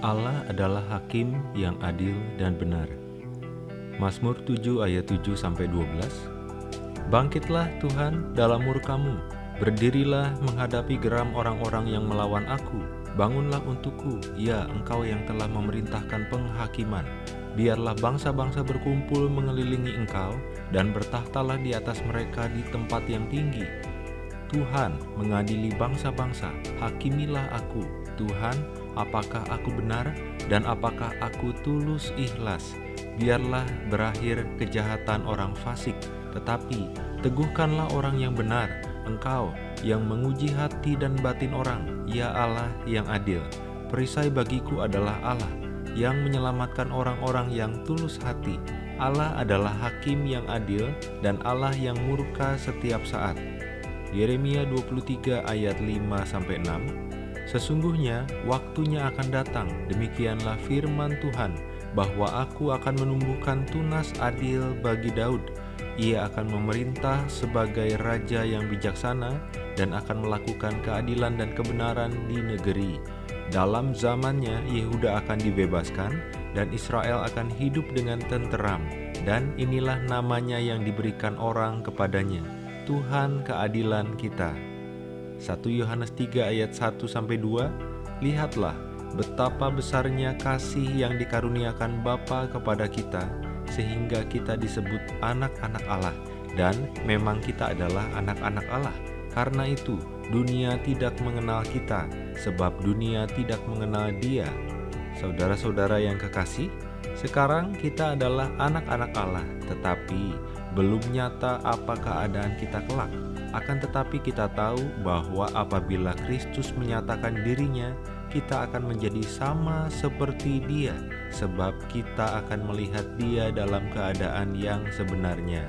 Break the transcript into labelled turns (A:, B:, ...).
A: Allah adalah hakim yang adil dan benar. Mazmur 7 ayat 7 sampai 12. Bangkitlah Tuhan dalam murkamu, berdirilah menghadapi geram orang-orang yang melawan aku. Bangunlah untukku, ya engkau yang telah memerintahkan penghakiman. Biarlah bangsa-bangsa berkumpul mengelilingi engkau, dan bertahtalah di atas mereka di tempat yang tinggi. Tuhan mengadili bangsa-bangsa, hakimilah aku. Tuhan, apakah aku benar dan apakah aku tulus ikhlas? Biarlah berakhir kejahatan orang fasik, tetapi teguhkanlah orang yang benar. Engkau yang menguji hati dan batin orang, ya Allah yang adil. Perisai bagiku adalah Allah yang menyelamatkan orang-orang yang tulus hati. Allah adalah hakim yang adil dan Allah yang murka setiap saat. Yeremia 23 ayat 5-6 Sesungguhnya waktunya akan datang, demikianlah firman Tuhan, bahwa aku akan menumbuhkan tunas adil bagi Daud. Ia akan memerintah sebagai raja yang bijaksana dan akan melakukan keadilan dan kebenaran di negeri. Dalam zamannya Yehuda akan dibebaskan dan Israel akan hidup dengan tenteram dan inilah namanya yang diberikan orang kepadanya, Tuhan keadilan kita. 1 Yohanes 3 ayat 1 sampai 2 Lihatlah betapa besarnya kasih yang dikaruniakan Bapa kepada kita sehingga kita disebut anak-anak Allah dan memang kita adalah anak-anak Allah. Karena itu, dunia tidak mengenal kita, sebab dunia tidak mengenal Dia. Saudara-saudara yang kekasih, sekarang kita adalah anak-anak Allah, tetapi belum nyata apa keadaan kita kelak. Akan tetapi kita tahu bahwa apabila Kristus menyatakan dirinya, kita akan menjadi sama seperti Dia, sebab kita akan melihat Dia dalam keadaan yang sebenarnya.